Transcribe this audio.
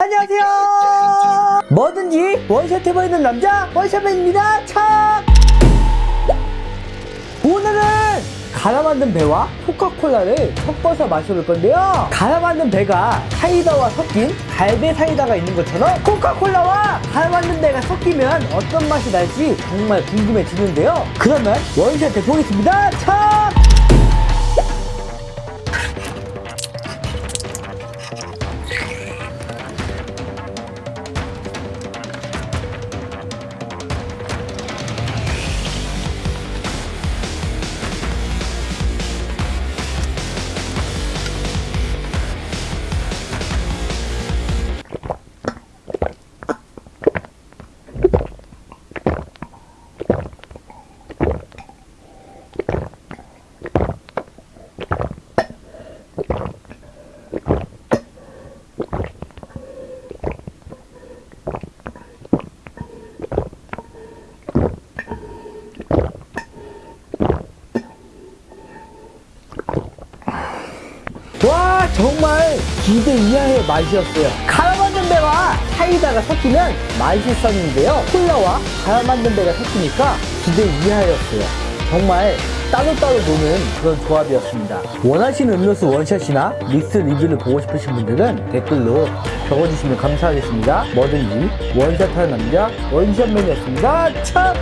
안녕하세요. 뭐든지 원샷 해보이는 남자 원샷맨입니다. 참 오늘은 갈아 만든 배와 코카콜라를 섞어서 마셔볼 건데요. 갈아 만든 배가 사이다와 섞인 갈배 사이다가 있는 것처럼 코카콜라와 갈아 만든 배가 섞이면 어떤 맛이 날지 정말 궁금해지는데요. 그러면 원샷 해보겠습니다. 참 정말 기대 이하의 맛이었어요. 갈아 만든 배와 사이다가 섞이면 맛있었는데요. 콜라와 갈아 만든 배가 섞이니까 기대 이하였어요. 정말 따로따로 노는 그런 조합이었습니다. 원하시는 음료수 원샷이나 믹스 리뷰를 보고 싶으신 분들은 댓글로 적어주시면 감사하겠습니다. 뭐든지 원샷하는 남자 원샷맨이었습니다. 참